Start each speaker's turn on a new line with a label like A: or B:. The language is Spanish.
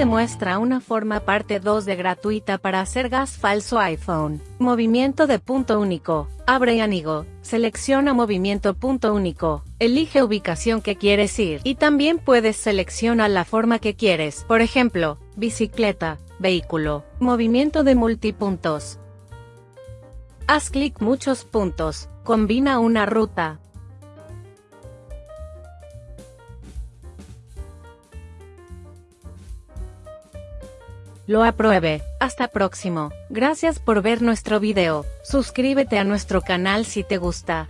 A: te muestra una forma parte 2 de gratuita para hacer gas falso iPhone. Movimiento de punto único. Abre anigo. Selecciona movimiento punto único. Elige ubicación que quieres ir. Y también puedes seleccionar la forma que quieres. Por ejemplo, bicicleta, vehículo, movimiento de multipuntos. Haz clic muchos puntos. Combina una ruta. Lo apruebe. Hasta próximo. Gracias por ver nuestro video. Suscríbete a nuestro canal si te gusta.